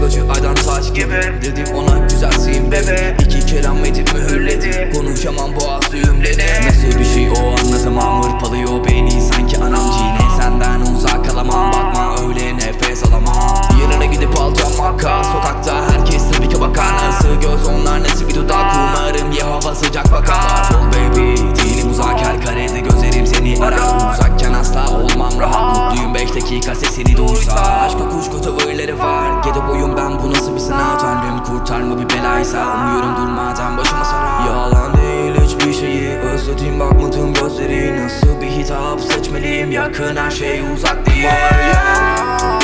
Çoktan taş gibi. Dedim ona güzelsin bebe. İki kelam edip mühürledi. Konuşamam boğaz düğümleri Nasıl bir şey o anlatamam Tanrım kurtarma bir belaysa Umuyorum durmadan başıma sarar. Yalan değil hiçbir şeyi Özledim bakmadığım gözleri. Nasıl bir hitap seçmeliyim? Yakın her şey uzak değil. Var ya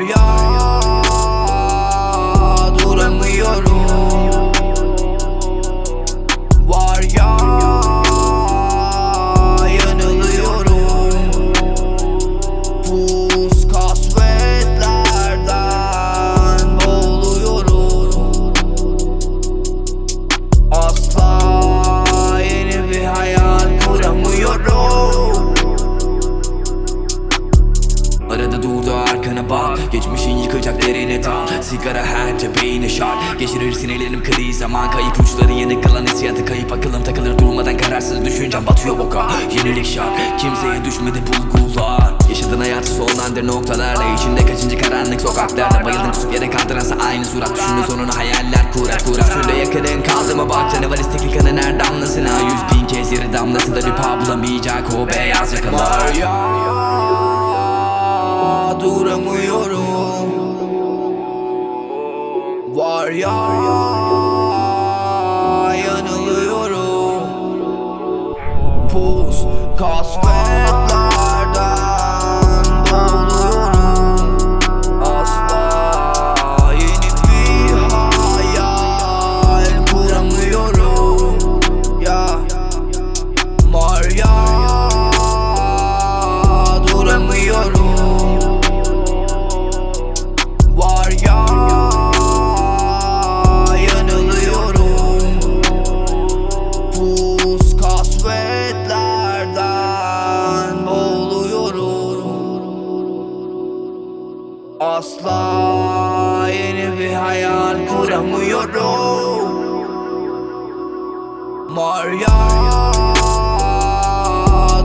Var ya. Duramıyorum. Var ya yanılıyorum. Pus kasvetlerden boğuluyorum. Asla yeni bir hayal kuramıyorum. Arada durdu arkana bak. Geçmişin yıkacak derine dal. Sigara her cebeğine şart. Geçirir sinirlerim kriz zaman. Kayıp uçları yeni kalan hissiyatı Kayıp akılım takılır durmadan kararsız düşüncem batıyor boka. Yenilik şart. Kimseye düşmedi bulgular Yaşadığın hayatı sonlandır noktalarla. İçinde kaçıncı karanlık sokaklarda Bayıldım kusup yere kaldıransa aynı surat. Düşündüğün sonunu hayaller kurar kurar. Şöyle yakının kaldı mı bak. Canavar istekli kanın her damlasına Yüz bin kez yeri damlası da bir paha bulamayacak o beyaz yakalar Var ya yanılıyorum. Pus kasvet asla Yeni bir hayal kuramıyorum. Maria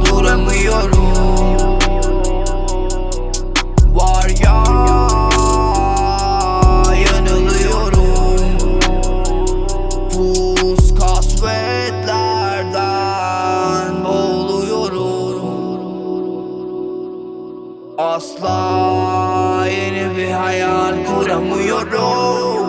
duramıyorum. Var ya yanılıyorum. Buz kasvetlerden boğuluyorum. Asla hayal kuramıyorum